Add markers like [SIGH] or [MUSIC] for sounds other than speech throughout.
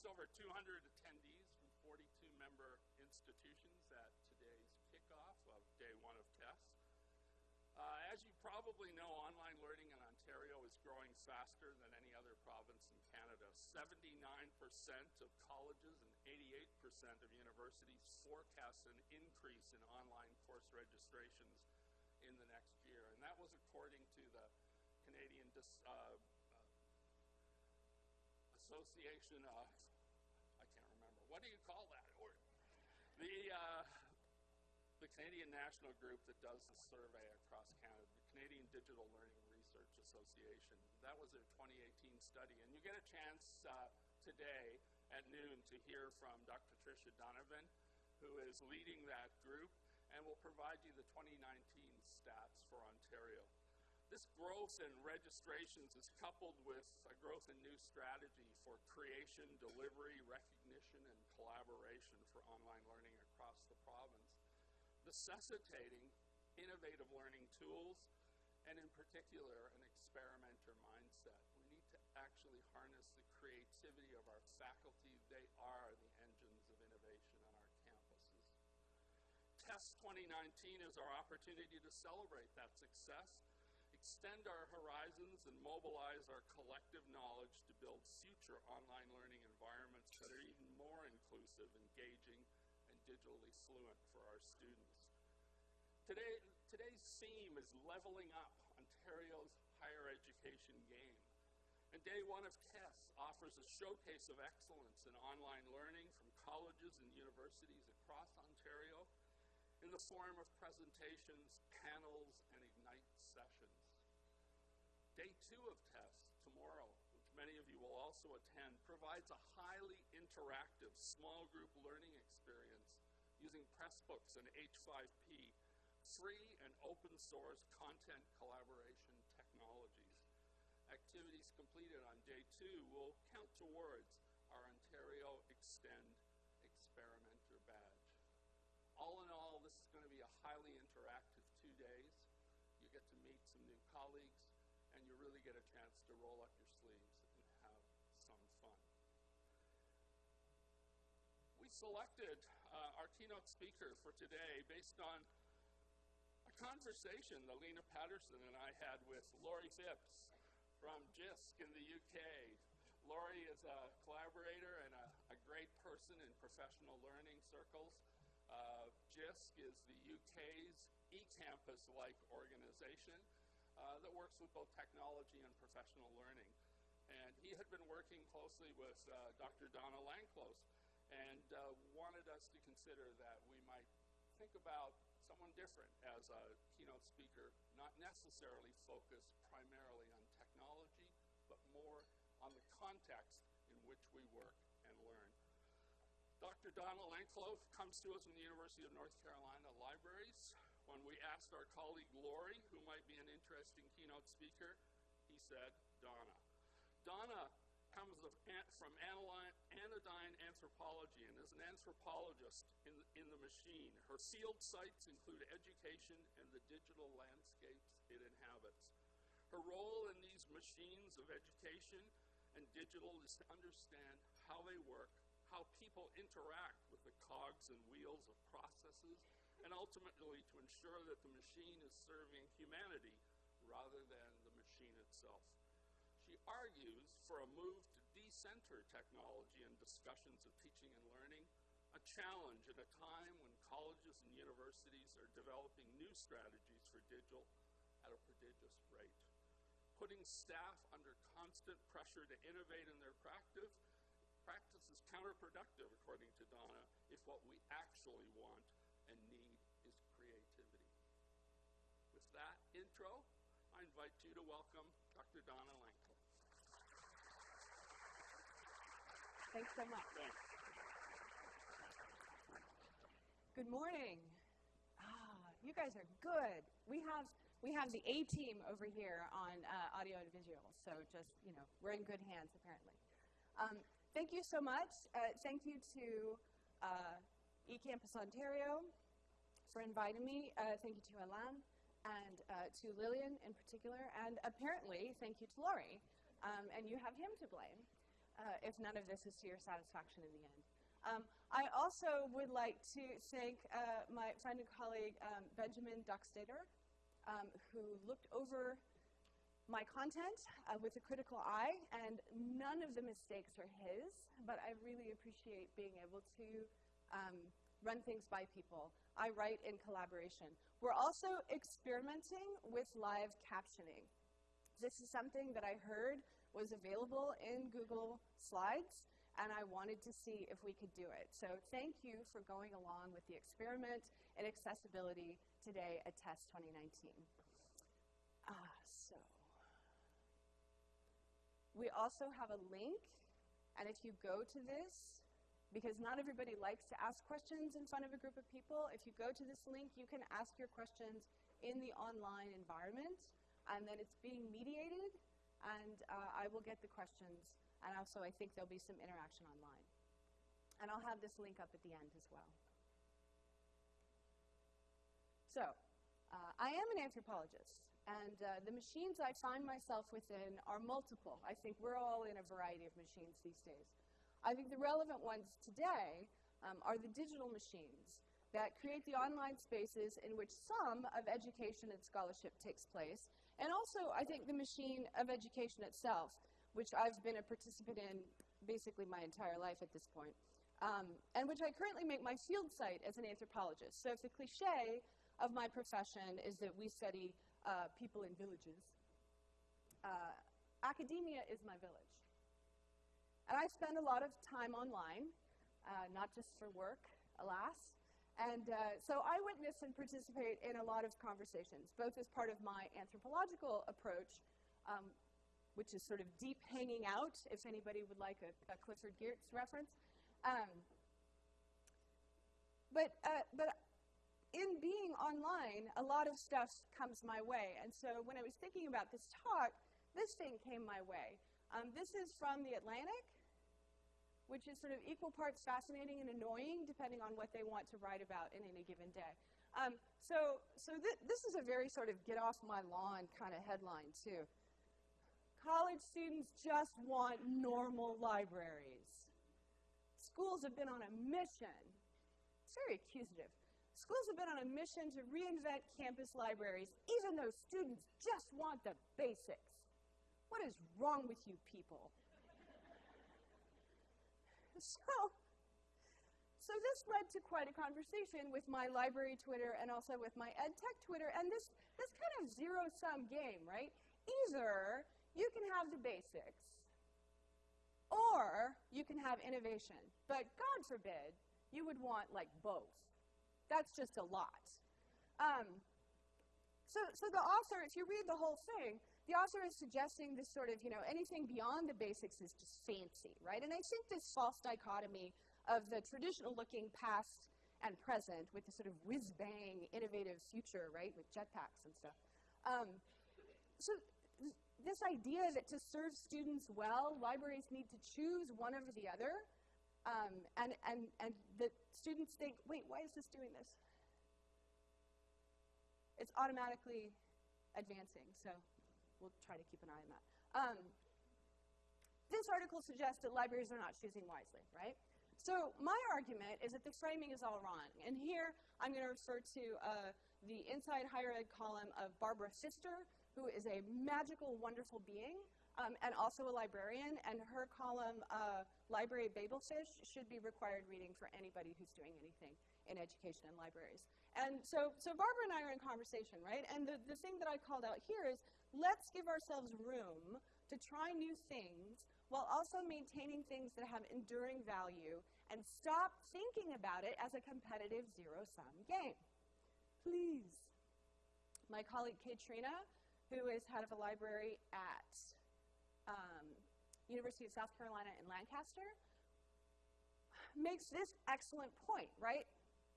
just over 200 attendees from 42 member institutions at today's kickoff of day one of TESS. Uh, as you probably know, online learning in Ontario is growing faster than any other province in Canada. 79% of colleges and 88% of universities forecast an increase in online course registrations in the next year. And that was according to the Canadian Dis uh, Association of, remember, what do you call that? Or the, uh, the Canadian National Group that does the survey across Canada, the Canadian Digital Learning Research Association. That was a 2018 study. And you get a chance uh, today at noon to hear from Dr. Tricia Donovan, who is leading that group and will provide you the 2019 stats for Ontario. This growth in registrations is coupled with a growth in new strategy for creation, delivery, recognition, and collaboration for online learning across the province, necessitating innovative learning tools, and in particular, an experimenter mindset. We need to actually harness the creativity of our faculty. They are the engines of innovation on our campuses. TESS 2019 is our opportunity to celebrate that success extend our horizons and mobilize our collective knowledge to build future online learning environments that are even more inclusive, engaging, and digitally fluent for our students. Today, today's theme is leveling up Ontario's higher education game. And day one of TESS offers a showcase of excellence in online learning from colleges and universities across Ontario in the form of presentations, panels, and Ignite sessions. Day two of TESS, tomorrow, which many of you will also attend, provides a highly interactive small group learning experience using Pressbooks and H5P, free and open source content collaboration technologies. Activities completed on day two will count towards our Ontario Extend Experimenter badge. All in all, this is going to be a highly really get a chance to roll up your sleeves and have some fun. We selected uh, our keynote speaker for today based on a conversation that Lena Patterson and I had with Lawrie Phipps from JISC in the UK. Lawrie is a collaborator and a, a great person in professional learning circles. Uh, JISC is the UK's eCampus-like organization uh, that works with both technology and professional learning. And he had been working closely with uh, Dr. Donna Lanclos and uh, wanted us to consider that we might think about someone different as a keynote speaker, not necessarily focused primarily on technology, but more on the context in which we work and learn. Dr. Donna Lanclos comes to us from the University of North Carolina Libraries. When we asked our colleague Lawrie, who might be an speaker, he said, Donna. Donna comes from anodyne anthropology and is an anthropologist in, in the machine. Her field sites include education and the digital landscapes it inhabits. Her role in these machines of education and digital is to understand how they work, how people interact with the cogs and wheels of processes, and ultimately to ensure that the machine is serving humanity rather than the machine itself. She argues for a move to decenter technology in discussions of teaching and learning, a challenge at a time when colleges and universities are developing new strategies for digital at a prodigious rate. Putting staff under constant pressure to innovate in their practice, practice is counterproductive, according to Donna, if what we actually want and need is creativity. With that intro, invite you to welcome Dr. Donna Lanclos. Thanks so much. Thanks. Good morning. Ah, you guys are good. We have we have the A team over here on uh, audio and visual, so just you know we're in good hands apparently. Um, thank you so much. Uh, thank you to uh, eCampus Ontario for inviting me. Uh, thank you to Alain and uh, to Lillian in particular, and apparently thank you to Lawrie. Um, and you have him to blame. uh, if none of this is to your satisfaction in the end. Um, I also would like to thank uh, my friend and colleague um, Benjamin Doxtdator, um, who looked over my content uh, with a critical eye, and none of the mistakes are his, but I really appreciate being able to um, run things by people. I write in collaboration. We're also experimenting with live captioning. This is something that I heard was available in Google Slides, and I wanted to see if we could do it. So thank you for going along with the experiment in accessibility today at TESS 2019. Ah, so. We also have a link, and if you go to this, because not everybody likes to ask questions in front of a group of people, if you go to this link, you can ask your questions in the online environment, and then it's being mediated, and uh, I will get the questions and also, I think there'll be some interaction online. And I'll have this link up at the end as well. So, uh, I am an anthropologist, and uh, the machines I find myself within are multiple. I think we're all in a variety of machines these days. I think the relevant ones today um, are the digital machines that create the online spaces in which some of education and scholarship takes place, and also, I think, the machine of education itself which I've been a participant in basically my entire life at this point, um, and which I currently make my field site as an anthropologist. So if the cliche of my profession is that we study uh, people in villages, uh, academia is my village. And I spend a lot of time online, uh, not just for work, alas. And uh, so I witness and participate in a lot of conversations, both as part of my anthropological approach, um, which is sort of deep hanging out, if anybody would like a, a Clifford Geertz reference. Um, but, uh, but in being online, a lot of stuff comes my way. And so when I was thinking about this talk, this thing came my way. Um, this is from The Atlantic, which is sort of equal parts fascinating and annoying, depending on what they want to write about in any given day. Um, so so th this is a very sort of get off my lawn kind of headline, too. College students just want normal libraries. Schools have been on a mission. It's very accusative. Schools have been on a mission to reinvent campus libraries, even though students just want the basics. What is wrong with you people? [LAUGHS] so, so this led to quite a conversation with my library Twitter and also with my EdTech Twitter, and this, this kind of zero-sum game, right? Either you can have the basics, or you can have innovation. But God forbid, you would want like both. That's just a lot. Um, so, so the author, if you read the whole thing, the author is suggesting this sort of, you know, anything beyond the basics is just fancy, right? And I think this false dichotomy of the traditional looking past and present with the sort of whiz-bang innovative future, right, with jetpacks and stuff. Um, so this idea that to serve students well, libraries need to choose one over the other, um, and, and, and the students think, wait, why is this doing this? It's automatically advancing, so we'll try to keep an eye on that. Um, this article suggests that libraries are not choosing wisely, right? So my argument is that the framing is all wrong. And here I'm going to refer to uh, the Inside Higher Ed column of Barbara Fister, who is a magical, wonderful being, um, and also a librarian, and her column, uh, Library Babelfish, should be required reading for anybody who's doing anything in education and libraries. And so, so Barbara and I are in conversation, right? And the, the thing that I called out here is, let's give ourselves room to try new things while also maintaining things that have enduring value and stop thinking about it as a competitive zero-sum game. Please. My colleague Katrina who is head of a library at um, University of South Carolina in Lancaster, makes this excellent point, right?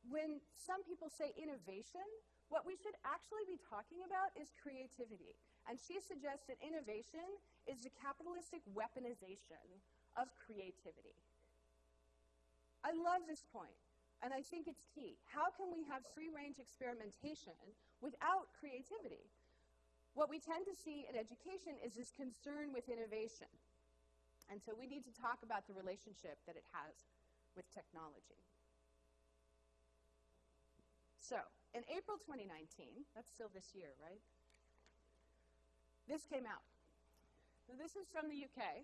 When some people say innovation, what we should actually be talking about is creativity. And she suggests that innovation is the capitalistic weaponization of creativity. I love this point, and I think it's key. How can we have free-range experimentation without creativity? What we tend to see in education is this concern with innovation. And so we need to talk about the relationship that it has with technology. So, in April 2019, that's still this year, right? This came out. This is from the UK,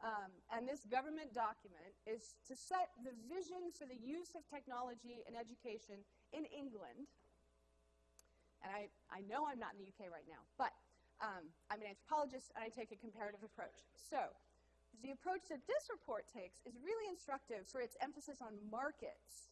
um, and this government document is to set the vision for the use of technology in education in England. And I, I know I'm not in the UK right now, but um, I'm an anthropologist and I take a comparative approach. So, the approach that this report takes is really instructive for its emphasis on markets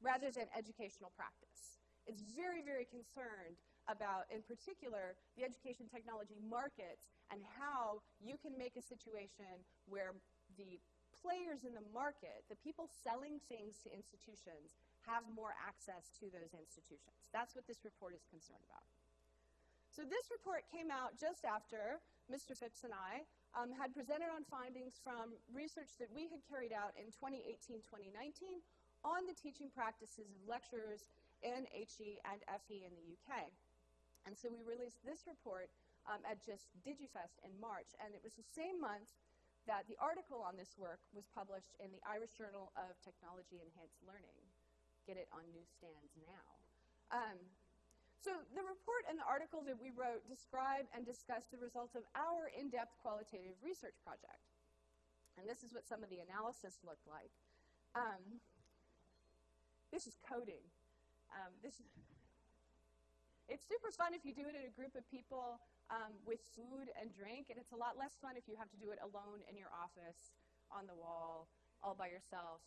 rather than educational practice. It's very, very concerned about, in particular, the education technology markets and how you can make a situation where the players in the market, the people selling things to institutions, have more access to those institutions. That's what this report is concerned about. So this report came out just after Mr. Phipps and I um, had presented on findings from research that we had carried out in 2018-2019 on the teaching practices of lecturers in HE and FE in the UK. And so we released this report um, at Jisc DigiFest in March, and it was the same month that the article on this work was published in the Irish Journal of Technology Enhanced Learning. Get it on newsstands now. Um, so the report and the article that we wrote describe and discuss the results of our in-depth qualitative research project. And this is what some of the analysis looked like. Um, this is coding. Um, this it's super fun if you do it in a group of people um, with food and drink, and it's a lot less fun if you have to do it alone in your office, on the wall, all by yourself,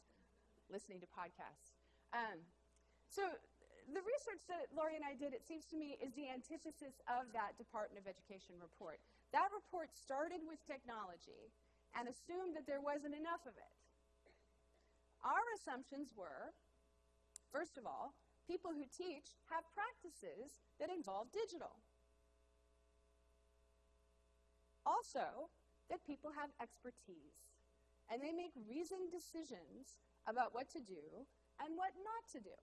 listening to podcasts. Um, so the research that Lawrie and I did, it seems to me, is the antithesis of that Department of Education report. That report started with technology and assumed that there wasn't enough of it. Our assumptions were, first of all, people who teach have practices that involve digital. Also, that people have expertise and they make reasoned decisions about what to do and what not to do.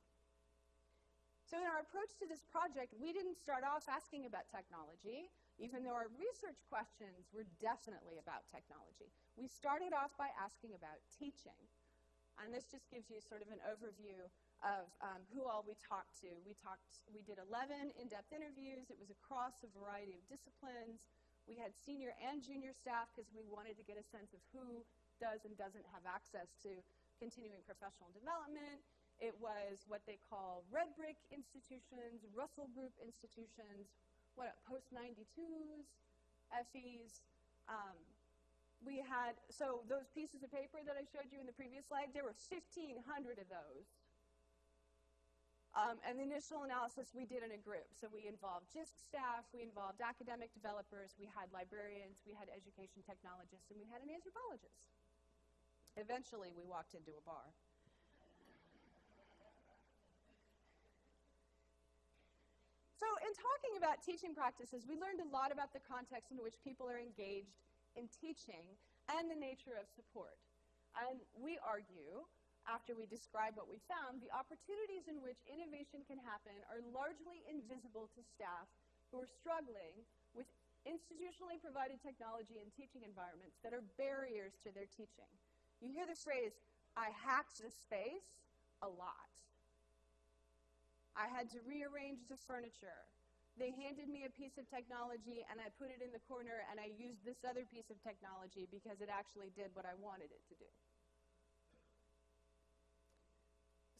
So in our approach to this project, we didn't start off asking about technology, even though our research questions were definitely about technology. We started off by asking about teaching. And this just gives you sort of an overview of um, who all we talked to. We talked, we did 11 in-depth interviews. It was across a variety of disciplines. We had senior and junior staff because we wanted to get a sense of who does and doesn't have access to continuing professional development. It was what they call red brick institutions, Russell Group institutions, what post-92s, FEs. Um, we had, so those pieces of paper that I showed you in the previous slide, there were 1,500 of those um, and the initial analysis we did in a group. So we involved JISC staff, we involved academic developers, we had librarians, we had education technologists, and we had an anthropologist. Eventually, we walked into a bar. So in talking about teaching practices, we learned a lot about the context in which people are engaged in teaching and the nature of support. And we argue after we describe what we found, the opportunities in which innovation can happen are largely invisible to staff who are struggling with institutionally provided technology and teaching environments that are barriers to their teaching. You hear the phrase, I hacked the space, a lot. I had to rearrange the furniture. They handed me a piece of technology and I put it in the corner and I used this other piece of technology because it actually did what I wanted it to do.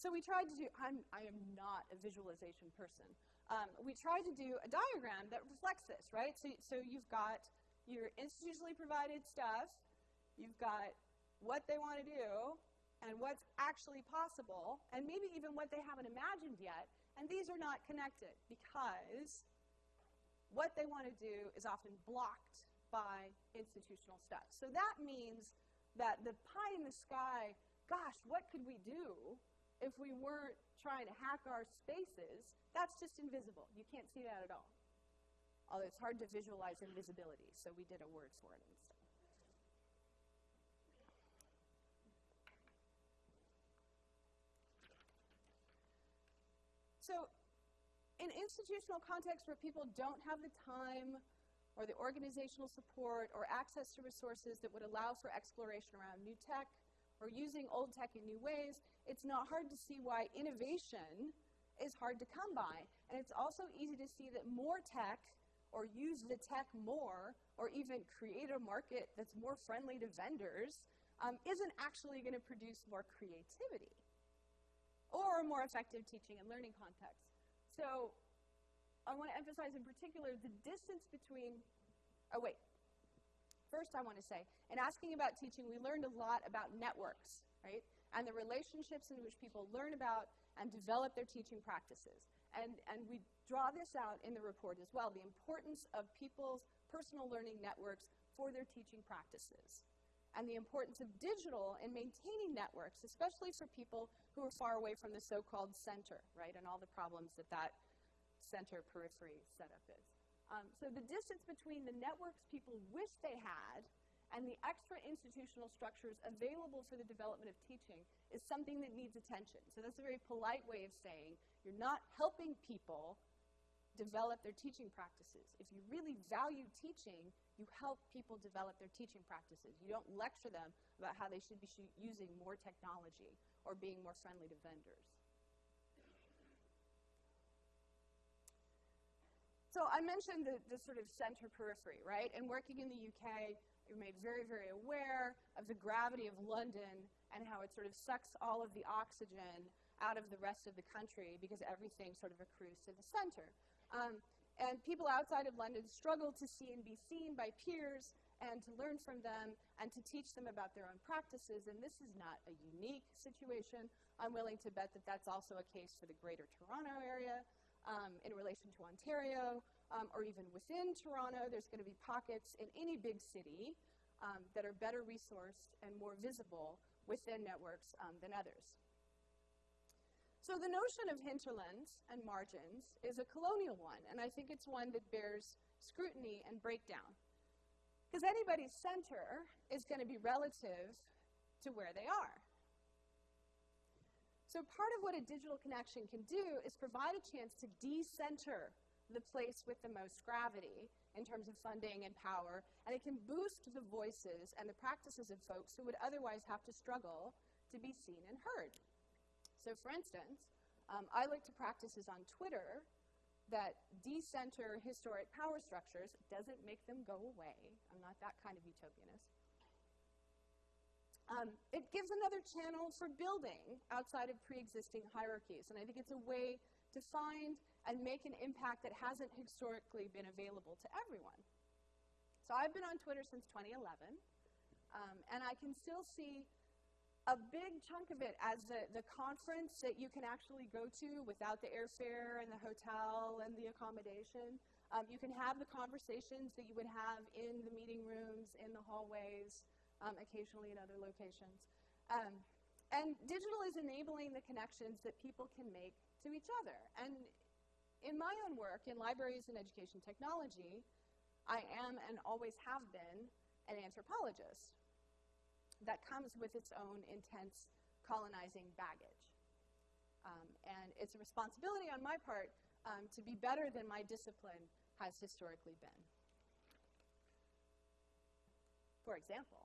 So we tried to do, I'm, I am not a visualization person. Um, we tried to do a diagram that reflects this, right? So, so you've got your institutionally provided stuff, you've got what they want to do, and what's actually possible, and maybe even what they haven't imagined yet, and these are not connected because what they want to do is often blocked by institutional stuff. So that means that the pie in the sky, gosh, what could we do if we weren't trying to hack our spaces, that's just invisible. You can't see that at all. Although it's hard to visualize invisibility, so we did a word for it instead. So in institutional contexts where people don't have the time or the organizational support or access to resources that would allow for exploration around new tech or using old tech in new ways, it's not hard to see why innovation is hard to come by. And it's also easy to see that more tech or use the tech more or even create a market that's more friendly to vendors um, isn't actually going to produce more creativity or more effective teaching and learning context. So I want to emphasize in particular the distance between, oh wait, first I want to say, in asking about teaching, we learned a lot about networks, right? And the relationships in which people learn about and develop their teaching practices. And, and we draw this out in the report as well, the importance of people's personal learning networks for their teaching practices and the importance of digital in maintaining networks, especially for people who are far away from the so-called center, right, and all the problems that that center periphery setup is. Um, so the distance between the networks people wish they had and the extra institutional structures available for the development of teaching is something that needs attention. So that's a very polite way of saying you're not helping people develop their teaching practices. If you really value teaching, you help people develop their teaching practices. You don't lecture them about how they should be using more technology or being more friendly to vendors. So I mentioned the, the sort of center periphery, right? And working in the UK, you're made very, very aware of the gravity of London and how it sort of sucks all of the oxygen out of the rest of the country because everything sort of accrues to the center. Um, and people outside of London struggle to see and be seen by peers and to learn from them and to teach them about their own practices. And this is not a unique situation. I'm willing to bet that that's also a case for the greater Toronto area um, in relation to Ontario, um, or even within Toronto, there's going to be pockets in any big city um, that are better resourced and more visible within networks um, than others. So the notion of hinterlands and margins is a colonial one, and I think it's one that bears scrutiny and breakdown. Because anybody's center is going to be relative to where they are. So part of what a digital connection can do is provide a chance to decenter the place with the most gravity in terms of funding and power, and it can boost the voices and the practices of folks who would otherwise have to struggle to be seen and heard. So for instance, um, I like to practices on Twitter that decenter historic power structures doesn't make them go away. I'm not that kind of utopianist. Um, it gives another channel for building outside of pre-existing hierarchies, and I think it's a way to find and make an impact that hasn't historically been available to everyone. So I've been on Twitter since 2011, um, and I can still see a big chunk of it as the, the conference that you can actually go to without the airfare and the hotel and the accommodation. Um, you can have the conversations that you would have in the meeting rooms, in the hallways, um, occasionally in other locations. Um, and digital is enabling the connections that people can make to each other. And in my own work in libraries and education technology, I am and always have been an anthropologist. That comes with its own intense colonizing baggage. Um, and it's a responsibility on my part um, to be better than my discipline has historically been. For example,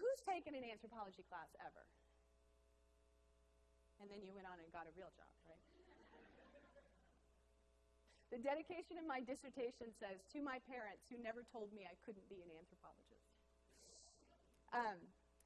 who's taken an anthropology class ever? And then you went on and got a real job, right? the dedication of my dissertation says, to my parents who never told me I couldn't be an anthropologist. Um,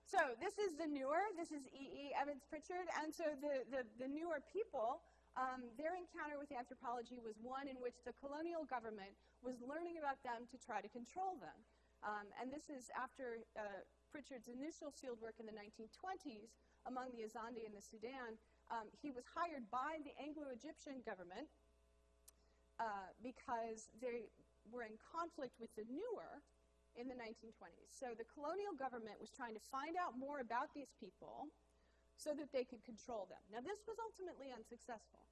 so this is the Nuer, this is E.E. E. Evans Pritchard, and so the, the, the Nuer people, um, their encounter with anthropology was one in which the colonial government was learning about them to try to control them. Um, and this is after uh, Pritchard's initial fieldwork in the 1920s among the Azande in the Sudan, um, he was hired by the Anglo-Egyptian government uh, because they were in conflict with the Nuer in the 1920s. So the colonial government was trying to find out more about these people so that they could control them. Now this was ultimately unsuccessful.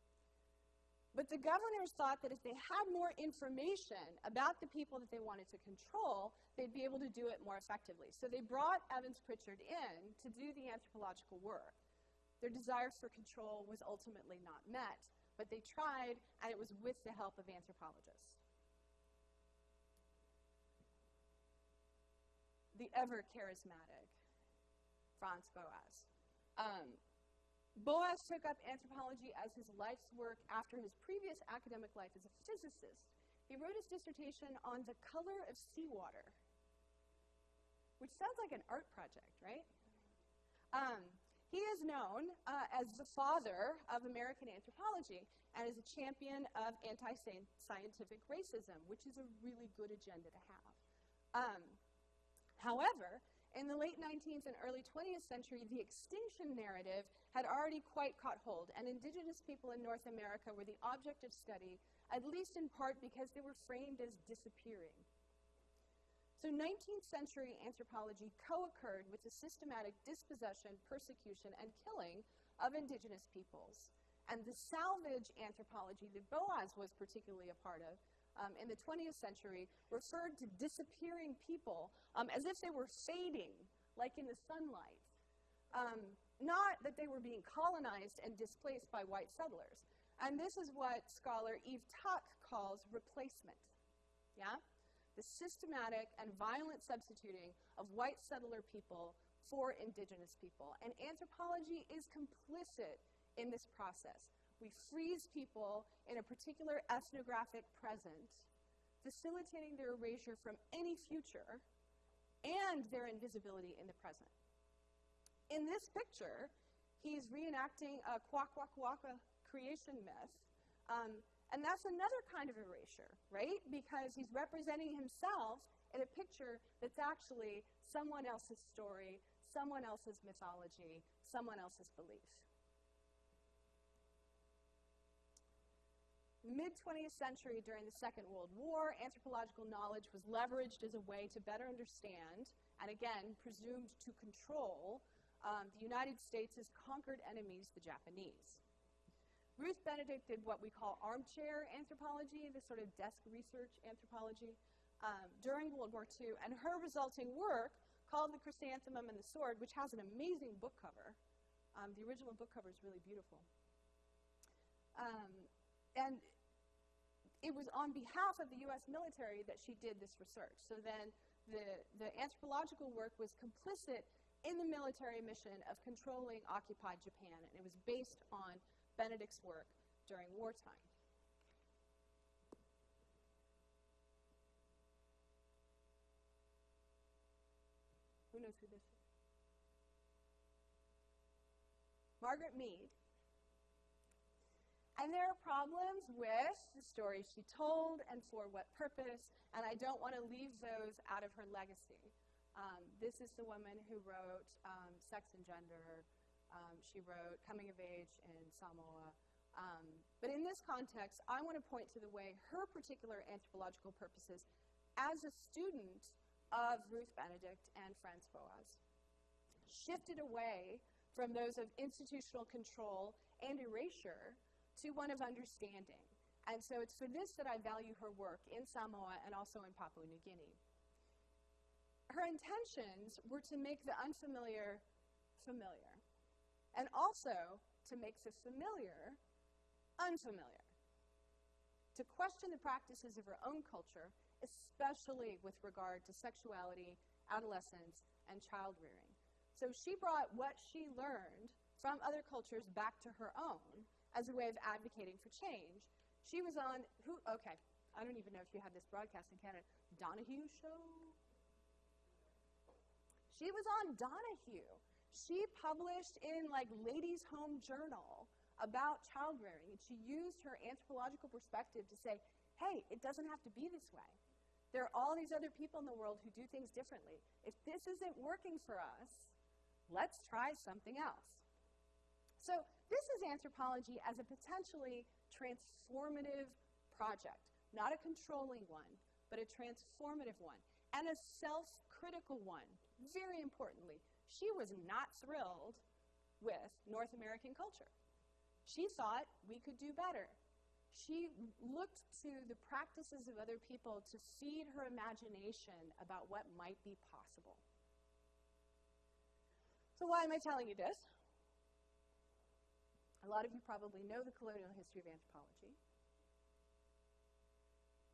But the governors thought that if they had more information about the people that they wanted to control, they'd be able to do it more effectively. So they brought Evans Pritchard in to do the anthropological work. Their desire for control was ultimately not met, but they tried, and it was with the help of anthropologists. The ever charismatic Franz Boas. Um, Boas took up anthropology as his life's work after his previous academic life as a physicist. He wrote his dissertation on the color of seawater, which sounds like an art project, right? Um, he is known uh, as the father of American anthropology and is a champion of anti-scientific racism, which is a really good agenda to have. Um, however, in the late 19th and early 20th century, the extinction narrative had already quite caught hold, and indigenous people in North America were the object of study, at least in part because they were framed as disappearing. So 19th century anthropology co-occurred with the systematic dispossession, persecution, and killing of indigenous peoples. And the salvage anthropology that Boas was particularly a part of um, in the 20th century referred to disappearing people um, as if they were fading, like in the sunlight. Um, not that they were being colonized and displaced by white settlers. And this is what scholar Eve Tuck calls replacement. Yeah? the systematic and violent substituting of white settler people for indigenous people. And anthropology is complicit in this process. We freeze people in a particular ethnographic present, facilitating their erasure from any future and their invisibility in the present. In this picture, he's reenacting a Kwakwaka'wakw creation myth um, and that's another kind of erasure, right? Because he's representing himself in a picture that's actually someone else's story, someone else's mythology, someone else's belief. Mid 20th century, during the Second World War, anthropological knowledge was leveraged as a way to better understand, and again, presumed to control, um, the United States' conquered enemies, the Japanese. Ruth Benedict did what we call armchair anthropology, the sort of desk research anthropology, um, during World War II, and her resulting work, called The Chrysanthemum and the Sword, which has an amazing book cover. Um, the original book cover is really beautiful. Um, and it was on behalf of the US military that she did this research. So then the, the anthropological work was complicit in the military mission of controlling occupied Japan, and it was based on Benedict's work during wartime. Who knows who this is? Margaret Mead. And there are problems with the stories she told and for what purpose, and I don't want to leave those out of her legacy. Um, this is the woman who wrote um, Sex and Gender, um, she wrote Coming of Age in Samoa. Um, but in this context, I want to point to the way her particular anthropological purposes as a student of Ruth Benedict and Franz Boas shifted away from those of institutional control and erasure to one of understanding. And so it's for this that I value her work in Samoa and also in Papua New Guinea. Her intentions were to make the unfamiliar familiar and also to make the familiar unfamiliar, to question the practices of her own culture, especially with regard to sexuality, adolescence, and child rearing. So she brought what she learned from other cultures back to her own as a way of advocating for change. She was on, who, okay, I don't even know if you have this broadcast in Canada, Donahue Show? She was on Donahue she published in like Ladies' Home Journal about child rearing, and she used her anthropological perspective to say, hey, it doesn't have to be this way. There are all these other people in the world who do things differently. If this isn't working for us, let's try something else. So this is anthropology as a potentially transformative project, not a controlling one, but a transformative one, and a self-critical one, very importantly, she was not thrilled with North American culture. She thought we could do better. She looked to the practices of other people to feed her imagination about what might be possible. So why am I telling you this? A lot of you probably know the colonial history of anthropology.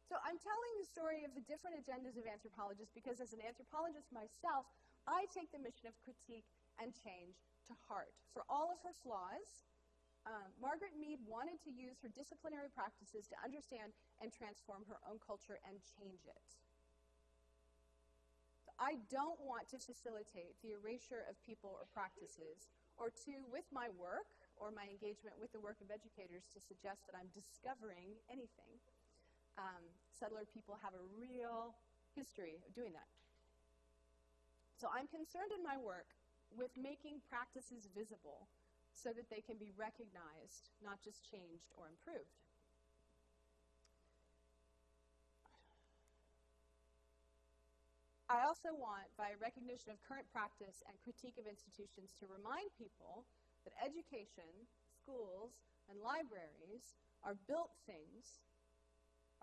So I'm telling the story of the different agendas of anthropologists because as an anthropologist myself, I take the mission of critique and change to heart. For all of her flaws, um, Margaret Mead wanted to use her disciplinary practices to understand and transform her own culture and change it. I don't want to facilitate the erasure of people or practices, or to, with my work or my engagement with the work of educators, to suggest that I'm discovering anything um, settler people have a real history of doing that. So I'm concerned in my work with making practices visible so that they can be recognized, not just changed or improved. I also want, by recognition of current practice and critique of institutions, to remind people that education, schools, and libraries are built things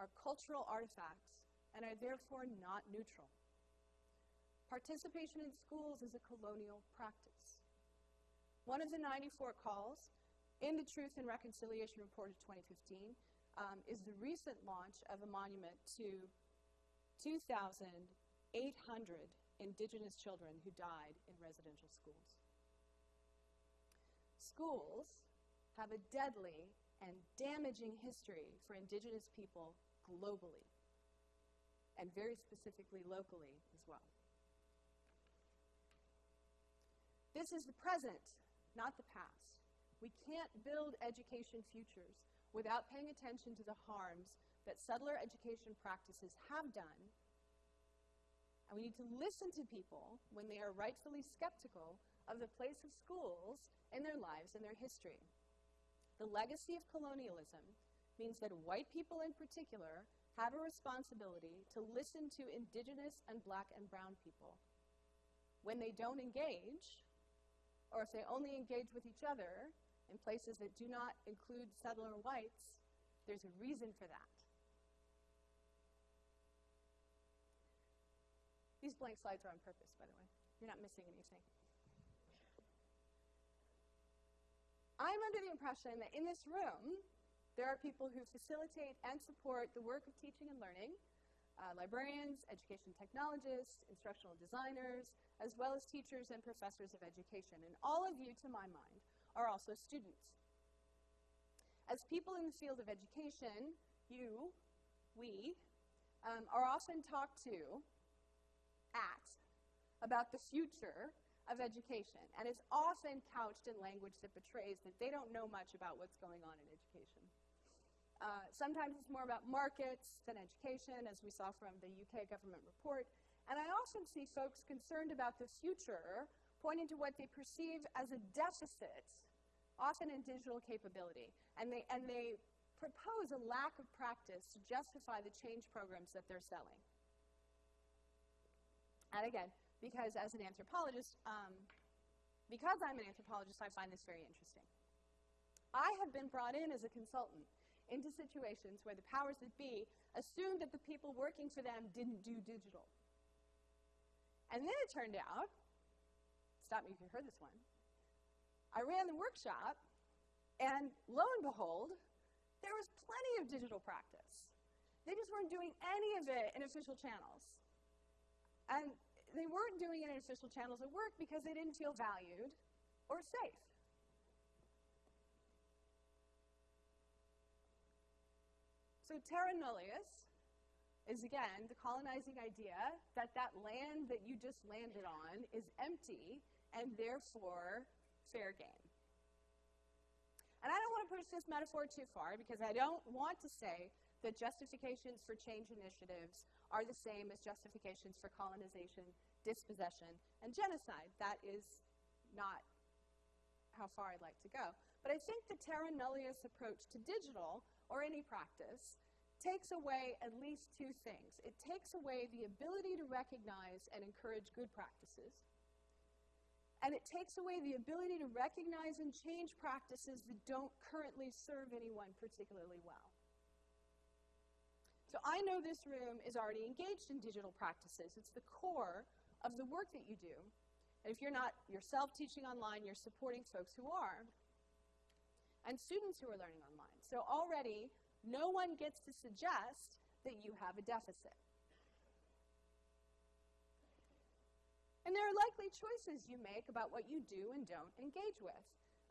are cultural artifacts and are therefore not neutral. Participation in schools is a colonial practice. One of the 94 calls in the Truth and Reconciliation Report of 2015 um, is the recent launch of a monument to 2,800 indigenous children who died in residential schools. Schools have a deadly and damaging history for indigenous people globally, and very specifically locally as well. This is the present, not the past. We can't build education futures without paying attention to the harms that settler education practices have done. And we need to listen to people when they are rightfully skeptical of the place of schools in their lives and their history. The legacy of colonialism means that white people in particular have a responsibility to listen to indigenous and black and brown people. When they don't engage, or if they only engage with each other in places that do not include settler whites, there's a reason for that. These blank slides are on purpose, by the way. You're not missing anything. I'm under the impression that in this room, there are people who facilitate and support the work of teaching and learning, uh, librarians, education technologists, instructional designers, as well as teachers and professors of education. And all of you, to my mind, are also students. As people in the field of education, you, we, um, are often talked to at about the future of education. And it's often couched in language that betrays that they don't know much about what's going on in education. Uh, sometimes it's more about markets than education, as we saw from the UK government report. And I often see folks concerned about the future pointing to what they perceive as a deficit, often in digital capability. And they, and they propose a lack of practice to justify the change programs that they're selling. And again, because as an anthropologist, um, because I'm an anthropologist, I find this very interesting. I have been brought in as a consultant into situations where the powers that be assumed that the people working for them didn't do digital. And then it turned out, stop me if you heard this one, I ran the workshop, and lo and behold, there was plenty of digital practice. They just weren't doing any of it in official channels. And they weren't doing it in official channels at work because they didn't feel valued or safe. So terra nullius is again the colonizing idea that that land that you just landed on is empty and therefore fair game. And I don't want to push this metaphor too far because I don't want to say that justifications for change initiatives are the same as justifications for colonization, dispossession, and genocide. That is not how far I'd like to go. But I think the terra nullius approach to digital, or any practice, takes away at least two things. It takes away the ability to recognize and encourage good practices, and it takes away the ability to recognize and change practices that don't currently serve anyone particularly well. So I know this room is already engaged in digital practices. It's the core of the work that you do. And if you're not yourself teaching online, you're supporting folks who are, and students who are learning online. So already, no one gets to suggest that you have a deficit. And there are likely choices you make about what you do and don't engage with.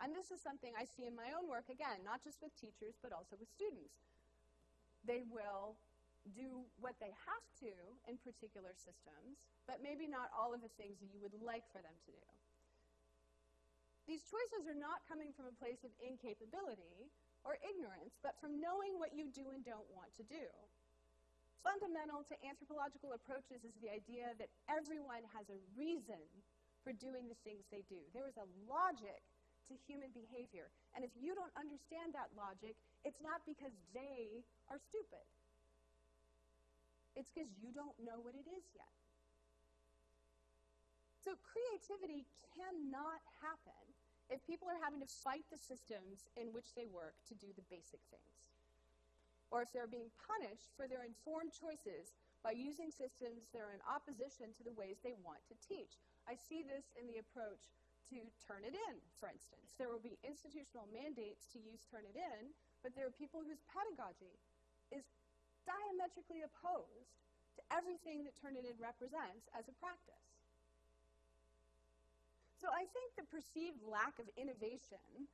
And this is something I see in my own work, again, not just with teachers, but also with students. They will do what they have to in particular systems, but maybe not all of the things that you would like for them to do. These choices are not coming from a place of incapability or ignorance, but from knowing what you do and don't want to do. Fundamental to anthropological approaches is the idea that everyone has a reason for doing the things they do. There is a logic to human behavior. And if you don't understand that logic, it's not because they are stupid. It's because you don't know what it is yet. So creativity cannot happen if people are having to fight the systems in which they work to do the basic things or if they're being punished for their informed choices by using systems that are in opposition to the ways they want to teach. I see this in the approach to Turnitin, for instance. There will be institutional mandates to use Turnitin, but there are people whose pedagogy diametrically opposed to everything that Turnitin represents as a practice. So I think the perceived lack of innovation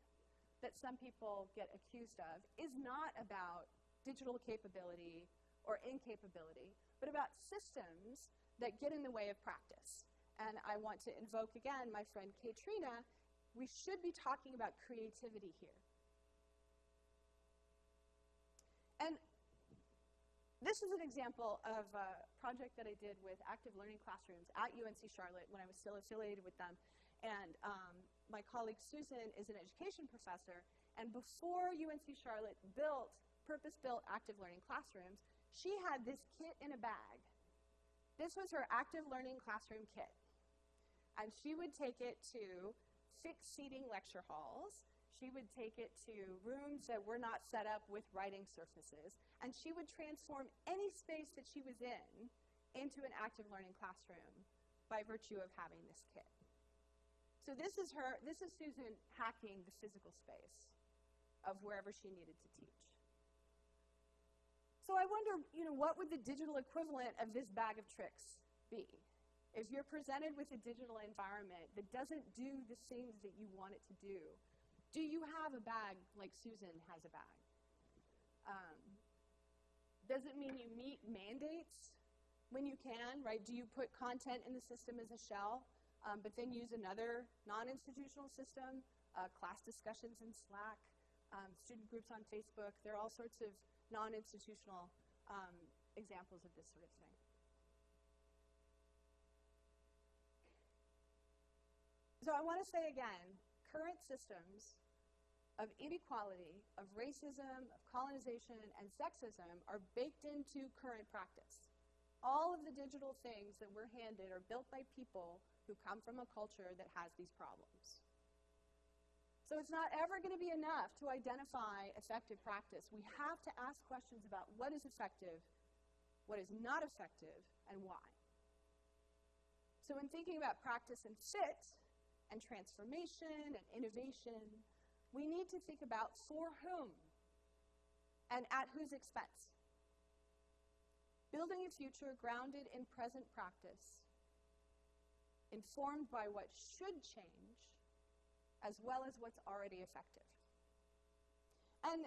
that some people get accused of is not about digital capability or incapability, but about systems that get in the way of practice. And I want to invoke again my friend Katrina. We should be talking about creativity here. And this is an example of a project that I did with active learning classrooms at UNC Charlotte when I was still affiliated with them. And um, my colleague Susan is an education professor. And before UNC Charlotte built purpose-built active learning classrooms, she had this kit in a bag. This was her active learning classroom kit. And she would take it to fixed seating lecture halls. She would take it to rooms that were not set up with writing surfaces. And she would transform any space that she was in into an active learning classroom by virtue of having this kit. So this is her, this is Susan hacking the physical space of wherever she needed to teach. So I wonder, you know, what would the digital equivalent of this bag of tricks be? If you're presented with a digital environment that doesn't do the things that you want it to do, do you have a bag like Susan has a bag? Um, does it mean you meet mandates when you can, right? Do you put content in the system as a shell, um, but then use another non-institutional system, uh, class discussions in Slack, um, student groups on Facebook? There are all sorts of non-institutional um, examples of this sort of thing. So I want to say again, current systems of inequality, of racism, of colonization, and sexism are baked into current practice. All of the digital things that we're handed are built by people who come from a culture that has these problems. So it's not ever going to be enough to identify effective practice. We have to ask questions about what is effective, what is not effective, and why. So in thinking about practice and fit, and transformation and innovation, we need to think about for whom and at whose expense. Building a future grounded in present practice, informed by what should change, as well as what's already effective. And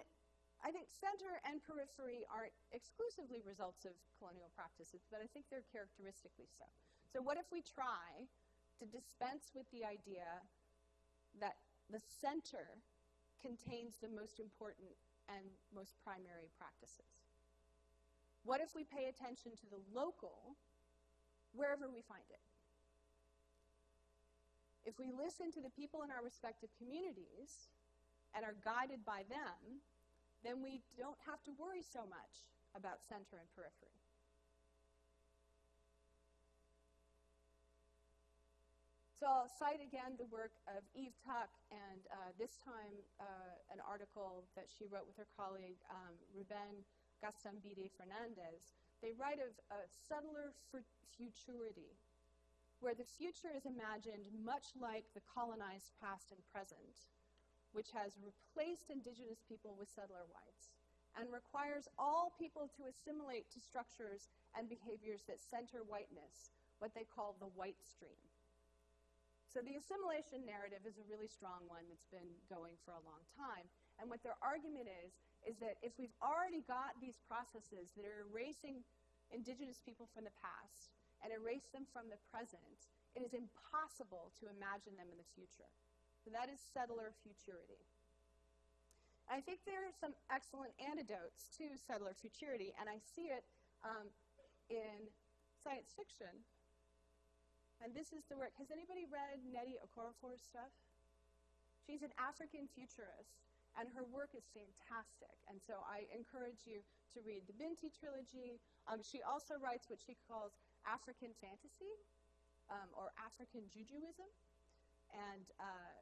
I think center and periphery aren't exclusively results of colonial practices, but I think they're characteristically so. So what if we try to dispense with the idea that the center contains the most important and most primary practices? What if we pay attention to the local wherever we find it? If we listen to the people in our respective communities and are guided by them, then we don't have to worry so much about center and periphery. So I'll cite again the work of Eve Tuck, and uh, this time uh, an article that she wrote with her colleague um, Ruben Gaztambide Fernandez. They write of a subtler futurity where the future is imagined much like the colonized past and present, which has replaced indigenous people with settler whites and requires all people to assimilate to structures and behaviors that center whiteness, what they call the white stream. So the assimilation narrative is a really strong one that's been going for a long time. And what their argument is, is that if we've already got these processes that are erasing indigenous people from the past and erase them from the present, it is impossible to imagine them in the future. So that is settler futurity. I think there are some excellent antidotes to settler futurity, and I see it um, in science fiction. And this is the work. Has anybody read Nnedi Okorafor's stuff? She's an African futurist, and her work is fantastic. And so I encourage you to read the Binti trilogy. Um, she also writes what she calls African fantasy um, or African Jujuism. And uh,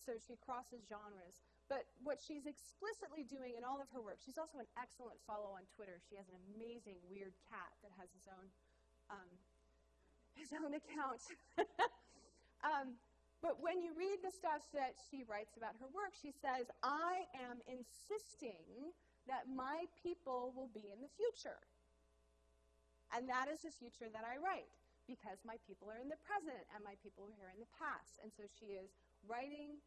so she crosses genres. But what she's explicitly doing in all of her work, she's also an excellent follow on Twitter. She has an amazing weird cat that has his own um, his own account. [LAUGHS] um, but when you read the stuff that she writes about her work, she says, I am insisting that my people will be in the future. And that is the future that I write because my people are in the present and my people are here in the past. And so she is writing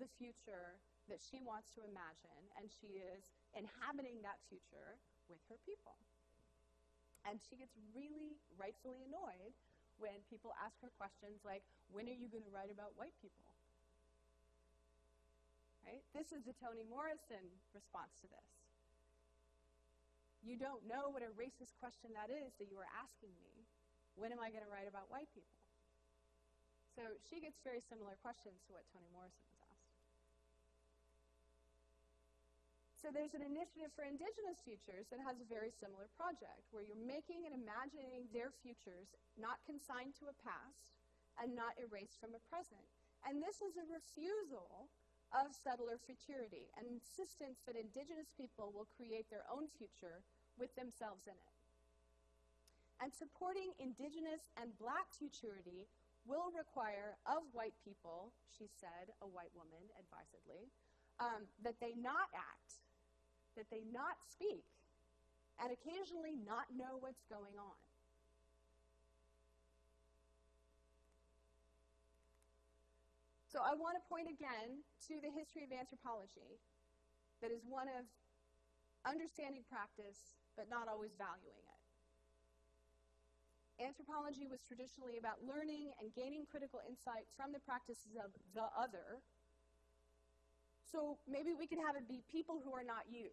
the future that she wants to imagine, and she is inhabiting that future with her people. And she gets really rightfully annoyed when people ask her questions like, when are you going to write about white people? Right? This is the Toni Morrison response to this. You don't know what a racist question that is that you are asking me. When am I going to write about white people? So she gets very similar questions to what Toni Morrison So there's an initiative for indigenous futures that has a very similar project where you're making and imagining their futures not consigned to a past and not erased from a present. And this is a refusal of settler futurity, an insistence that indigenous people will create their own future with themselves in it. And supporting indigenous and black futurity will require of white people, she said, a white woman advisedly, um, that they not act that they not speak and occasionally not know what's going on. So I want to point again to the history of anthropology that is one of understanding practice but not always valuing it. Anthropology was traditionally about learning and gaining critical insight from the practices of the other so maybe we can have it be people who are not you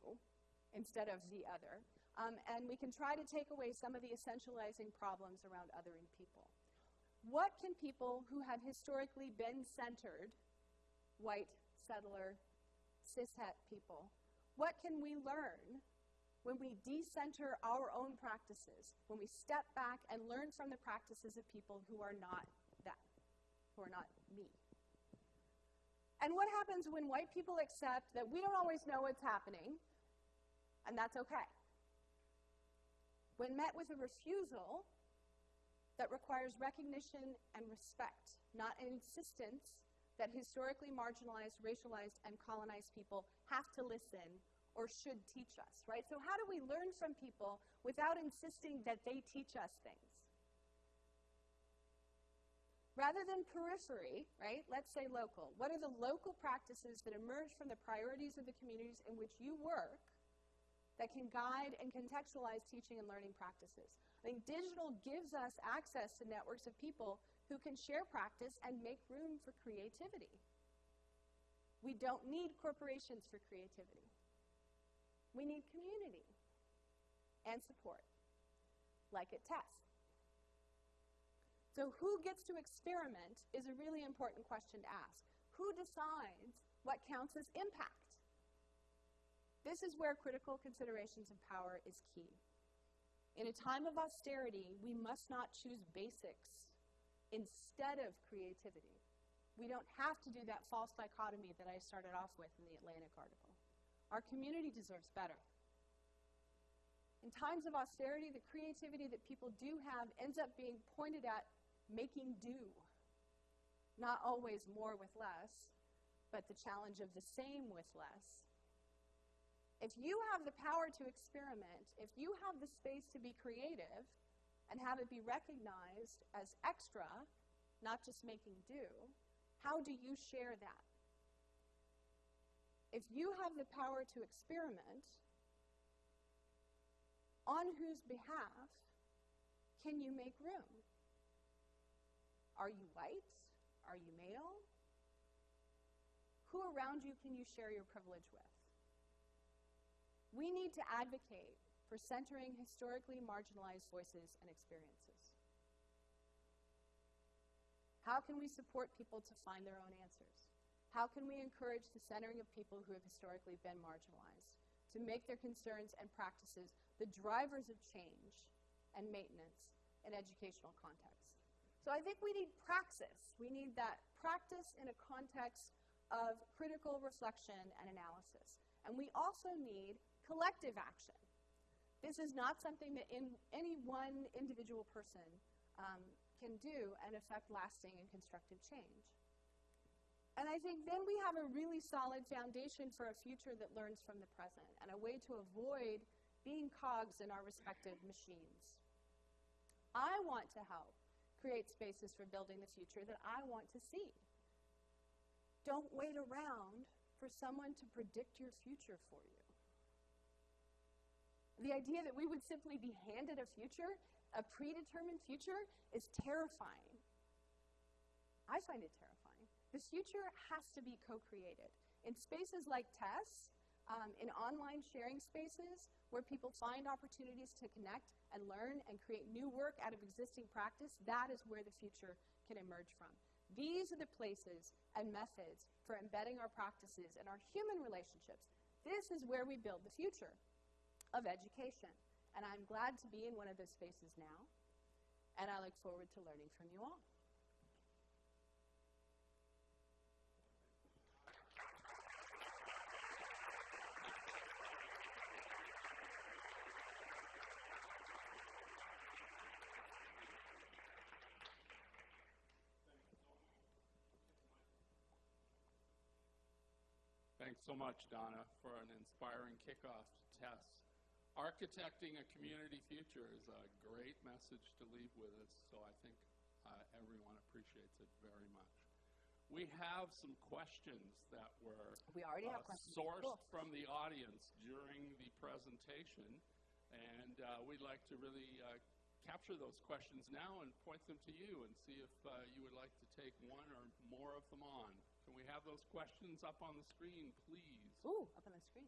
instead of the other. Um, and we can try to take away some of the essentializing problems around othering people. What can people who have historically been centered, white, settler, cishet people, what can we learn when we decenter our own practices, when we step back and learn from the practices of people who are not that, who are not me? And what happens when white people accept that we don't always know what's happening, and that's okay? When met with a refusal that requires recognition and respect, not an insistence that historically marginalized, racialized, and colonized people have to listen or should teach us, right? So how do we learn from people without insisting that they teach us things? Rather than periphery, right, let's say local. What are the local practices that emerge from the priorities of the communities in which you work that can guide and contextualize teaching and learning practices? I think digital gives us access to networks of people who can share practice and make room for creativity. We don't need corporations for creativity. We need community and support, like at TESS. So who gets to experiment is a really important question to ask. Who decides what counts as impact? This is where critical considerations of power is key. In a time of austerity, we must not choose basics instead of creativity. We don't have to do that false dichotomy that I started off with in the Atlantic article. Our community deserves better. In times of austerity, the creativity that people do have ends up being pointed at making do. Not always more with less, but the challenge of the same with less. If you have the power to experiment, if you have the space to be creative and have it be recognized as extra, not just making do, how do you share that? If you have the power to experiment, on whose behalf can you make room? Are you white? Are you male? Who around you can you share your privilege with? We need to advocate for centering historically marginalized voices and experiences. How can we support people to find their own answers? How can we encourage the centering of people who have historically been marginalized to make their concerns and practices the drivers of change and maintenance in educational contexts? So I think we need praxis. We need that practice in a context of critical reflection and analysis. And we also need collective action. This is not something that in any one individual person um, can do and affect lasting and constructive change. And I think then we have a really solid foundation for a future that learns from the present and a way to avoid being cogs in our respective machines. I want to help create spaces for building the future that I want to see. Don't wait around for someone to predict your future for you. The idea that we would simply be handed a future, a predetermined future, is terrifying. I find it terrifying. The future has to be co created. In spaces like TESS, um, in online sharing spaces where people find opportunities to connect and learn and create new work out of existing practice, that is where the future can emerge from. These are the places and methods for embedding our practices and our human relationships. This is where we build the future of education. And I'm glad to be in one of those spaces now, and I look forward to learning from you all. Thanks so much, Donna, for an inspiring kickoff to TESS. Architecting a community future is a great message to leave with us, so I think uh, everyone appreciates it very much. We have some questions that were We already uh, have questions. sourced Cool. from the audience during the presentation, and uh, we'd like to really uh, capture those questions now and point them to you and see if uh, you would like to take one or more of them on. Can we have those questions up on the screen, please? Ooh, up on the screen.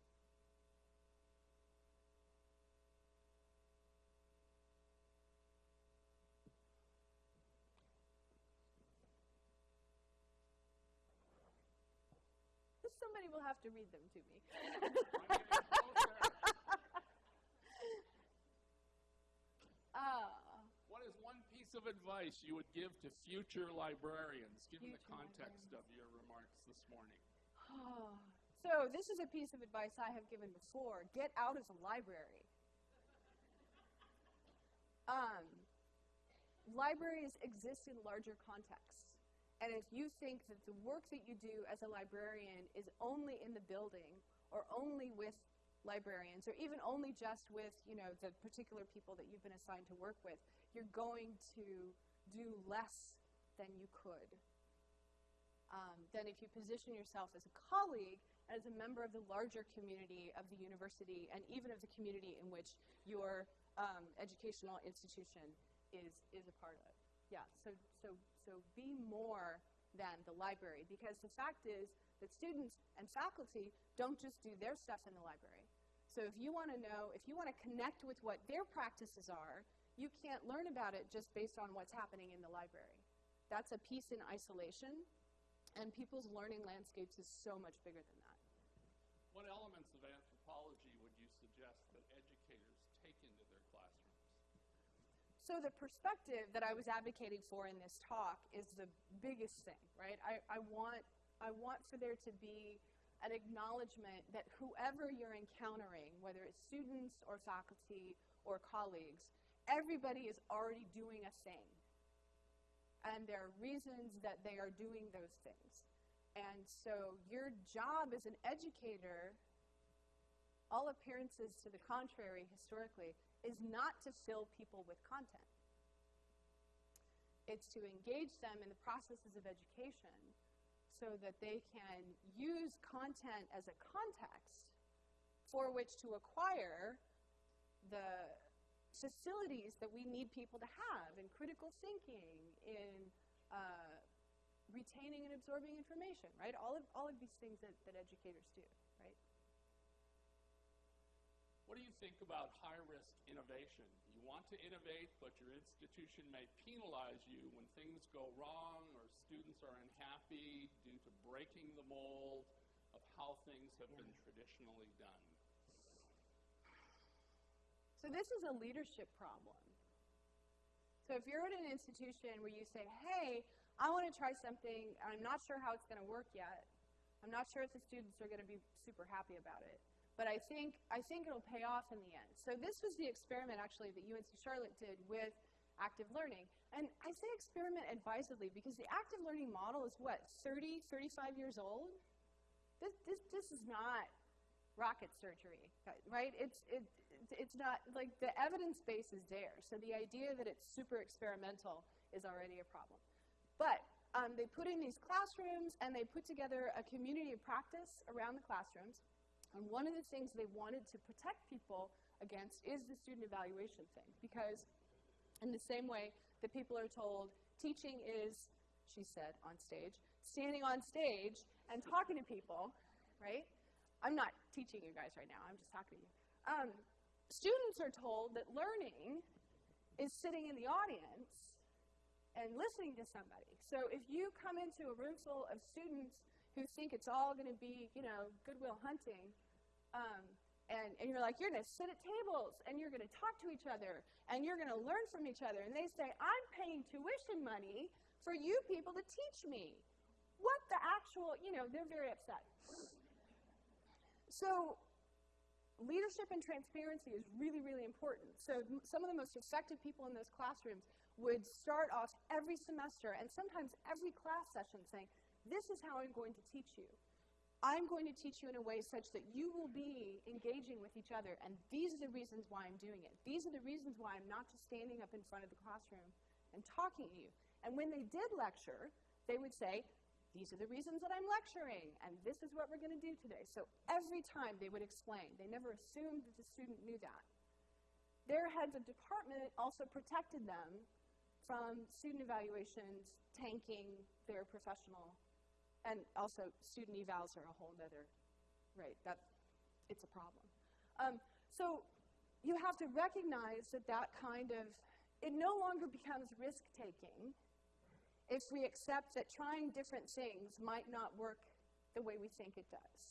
Somebody will have to read them to me. [LAUGHS] I'm getting closer. Ah, What is one piece of advice you would give to future librarians, given the Future context of your remarks this morning? [SIGHS] so this is a piece of advice I have given before. Get out of the library. [LAUGHS] Um, libraries exist in larger contexts. And if you think that the work that you do as a librarian is only in the building or only with librarians or even only just with, you know, the particular people that you've been assigned to work with, you're going to do less than you could. Um, than if you position yourself as a colleague, as a member of the larger community of the university, and even of the community in which your um, educational institution is, is a part of. Yeah, so, so, so be more than the library, because the fact is that students and faculty don't just do their stuff in the library. So if you want to know, if you want to connect with what their practices are, you can't learn about it just based on what's happening in the library. That's a piece in isolation, and people's learning landscapes is so much bigger than that. What elements of anthropology would you suggest that educators take into their classrooms? So the perspective that I was advocating for in this talk is the biggest thing, right? I, I want I want for there to be an acknowledgement that whoever you're encountering, whether it's students or faculty or colleagues, everybody is already doing a thing. And there are reasons that they are doing those things. And so your job as an educator all appearances to the contrary historically, is not to fill people with content. It's to engage them in the processes of education so that they can use content as a context for which to acquire the facilities that we need people to have in critical thinking, in uh, retaining and absorbing information, right? All of, all of these things that, that educators do, right? What do you think about high-risk innovation? You want to innovate, but your institution may penalize you when things go wrong or students are unhappy due to breaking the mold of how things have been traditionally done. So this is a leadership problem. So if you're at an institution where you say, hey, I want to try something, I'm not sure how it's going to work yet. I'm not sure if the students are going to be super happy about it. But I think, I think it'll pay off in the end. So this was the experiment actually that UNC Charlotte did with active learning. And I say experiment advisedly because the active learning model is what, 30, 35 years old? This, this, this is not rocket surgery, right? It's, it, it's not, like the evidence base is there. So the idea that it's super experimental is already a problem. But um, they put in these classrooms and they put together a community of practice around the classrooms. And one of the things they wanted to protect people against is the student evaluation thing. Because in the same way that people are told teaching is, she said on stage, standing on stage and talking to people, right? I'm not teaching you guys right now, I'm just talking to you. Um, students are told that learning is sitting in the audience and listening to somebody. So if you come into a room full of students who think it's all going to be, you know, goodwill hunting, um, and, and you're like, you're going to sit at tables, and you're going to talk to each other, and you're going to learn from each other, and they say, I'm paying tuition money for you people to teach me. What the actual, you know, they're very upset. So leadership and transparency is really, really important. So some of the most effective people in those classrooms would start off every semester and sometimes every class session saying, this is how I'm going to teach you. I'm going to teach you in a way such that you will be engaging with each other, and these are the reasons why I'm doing it. These are the reasons why I'm not just standing up in front of the classroom and talking to you. And when they did lecture, they would say, these are the reasons that I'm lecturing, and this is what we're going to do today. So every time they would explain. They never assumed that the student knew that. Their heads of department also protected them from student evaluations tanking their professional and also student evals are a whole other, right, that, it's a problem. Um, so you have to recognize that that kind of, it no longer becomes risk-taking if we accept that trying different things might not work the way we think it does.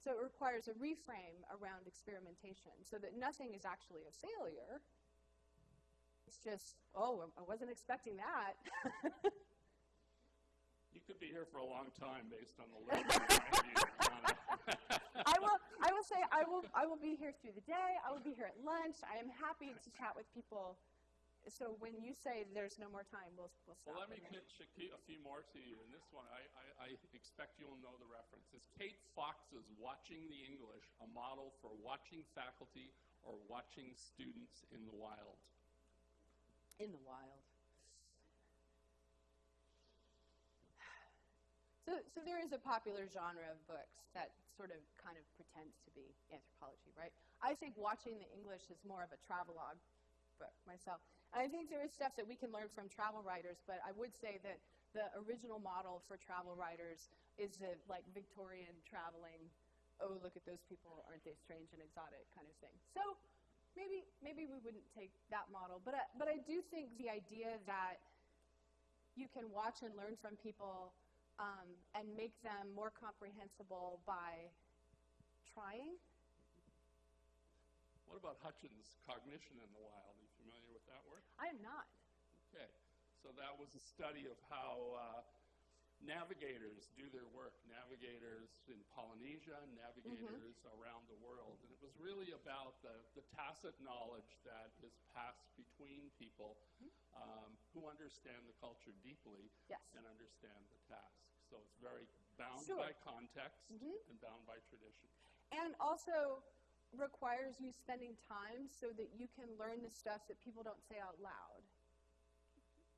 So it requires a reframe around experimentation so that nothing is actually a failure. It's just, oh, I wasn't expecting that. [LAUGHS] You could be here for a long time based on the list behind you, Donna. I will, I will say I will, I will be here through the day. I will be here at lunch. I am happy to chat with people. So when you say there's no more time, we'll, we'll stop. Well, let me pitch a, a few more to you. And this one, I, I, I expect you'll know the reference. It's Kate Fox's Watching the English, a model for watching faculty or watching students in the wild. in the wild. So, so there is a popular genre of books that sort of kind of pretends to be anthropology, right? I think watching the English is more of a travelogue book myself. And I think there is stuff that we can learn from travel writers, but I would say that the original model for travel writers is the like Victorian traveling, oh look at those people, aren't they strange and exotic kind of thing. So maybe maybe we wouldn't take that model, but I, but I do think the idea that you can watch and learn from people um, and make them more comprehensible by trying. What about Hutchins' Cognition in the Wild? Are you familiar with that work? I am not. Okay, so that was a study of how uh, navigators do their work. Navigators in Polynesia, navigators around the world. And it was really about the, the tacit knowledge that is passed between people um, who understand the culture deeply Yes. and understand the task. So it's very bound Sure. by context Mhm. and bound by tradition. And also, requires you spending time so that you can learn the stuff that people don't say out loud.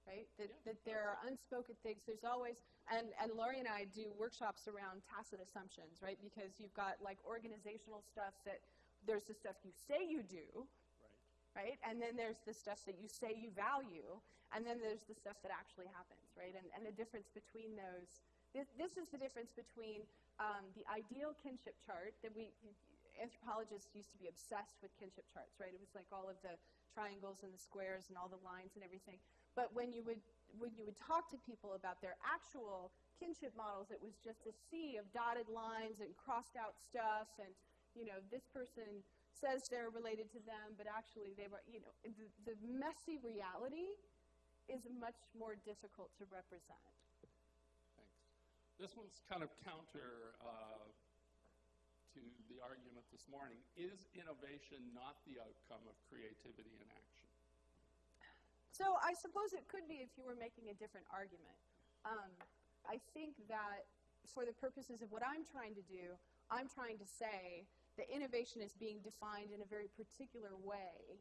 Right? That, Yeah. that there are unspoken things. There's always, and, and Lawrie and I do workshops around tacit assumptions, right? Because you've got like organizational stuff that there's the stuff you say you do, Right. right? And then there's the stuff that you say you value, and then there's the stuff that actually happens, right? And, and the difference between those, this, this is the difference between um, the ideal kinship chart that we, anthropologists used to be obsessed with kinship charts, right? It was like all of the triangles and the squares and all the lines and everything. But when you would, when you would talk to people about their actual kinship models, it was just a sea of dotted lines and crossed out stuff and, you know, this person says they're related to them, but actually they were, you know, the, the messy reality is much more difficult to represent. Thanks. This one's kind of counter uh, to the argument this morning. Is innovation not the outcome of creativity in action? So I suppose it could be if you were making a different argument. Um, I think that for the purposes of what I'm trying to do, I'm trying to say that innovation is being defined in a very particular way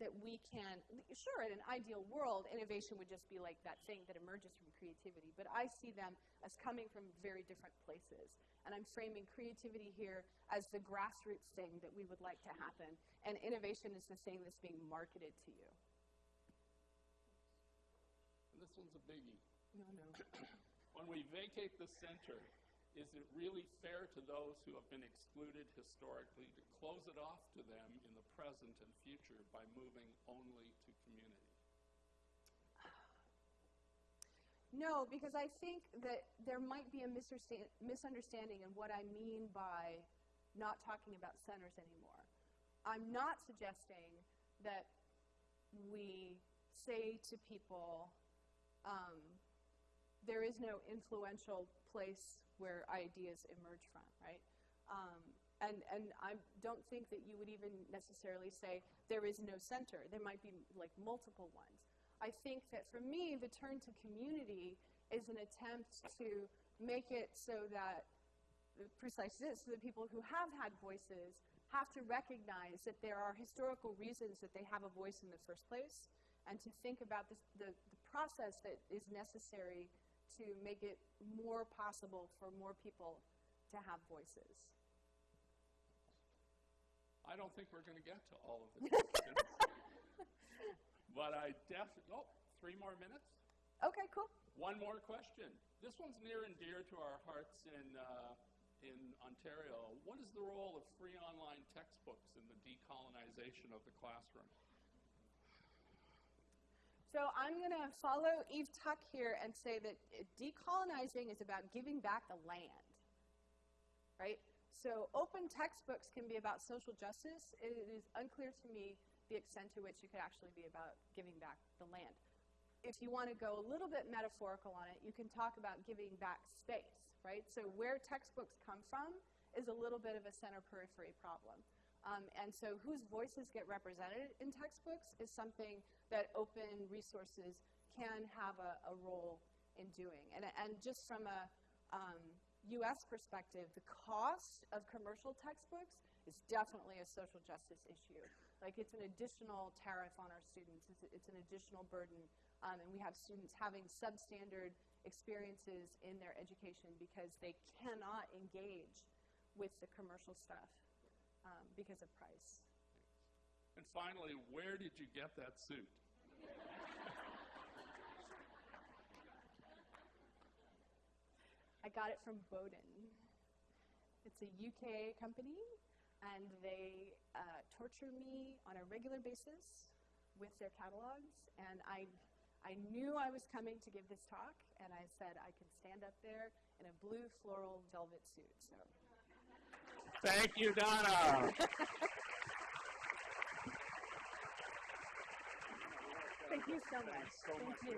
that we can, sure, in an ideal world, innovation would just be like that thing that emerges from creativity, but I see them as coming from very different places. And I'm framing creativity here as the grassroots thing that we would like to happen, and innovation is the thing that's being marketed to you. This one's a biggie. No, no. [CLEARS THROAT] When we vacate the center, is it really fair to those who have been excluded historically to close it off to them in the present and future by moving only to community? No, because I think that there might be a misunderstanding in what I mean by not talking about centers anymore. I'm not suggesting that we say to people, um, there is no influential place where ideas emerge from, right? Um, and and I don't think that you would even necessarily say there is no center. There might be like multiple ones. I think that for me, the turn to community is an attempt to make it so that precisely this, so that people who have had voices have to recognize that there are historical reasons that they have a voice in the first place, and to think about this, the, the process that is necessary to make it more possible for more people to have voices. I don't think we're going to get to all of the questions. [LAUGHS] but I definitely, oh, three more minutes? Okay, cool. One more question. This one's near and dear to our hearts in, uh, in Ontario. What is the role of free online textbooks in the decolonization of the classroom? So I'm going to follow Eve Tuck here and say that uh, decolonizing is about giving back the land, right? So open textbooks can be about social justice. It is unclear to me the extent to which it could actually be about giving back the land. If you want to go a little bit metaphorical on it, you can talk about giving back space, right? So where textbooks come from is a little bit of a center periphery problem. Um, and so whose voices get represented in textbooks is something that open resources can have a, a role in doing. And, and just from a um, US perspective, the cost of commercial textbooks is definitely a social justice issue. Like it's an additional tariff on our students, it's, it's an additional burden. Um, and we have students having substandard experiences in their education because they cannot engage with the commercial stuff um, because of price. And finally, where did you get that suit? I got it from Boden. It's a UK company, and they uh, torture me on a regular basis with their catalogs. And I, I knew I was coming to give this talk, and I said I could stand up there in a blue floral velvet suit. So. Thank you, Donna. Thank you so much. so Thank much. you.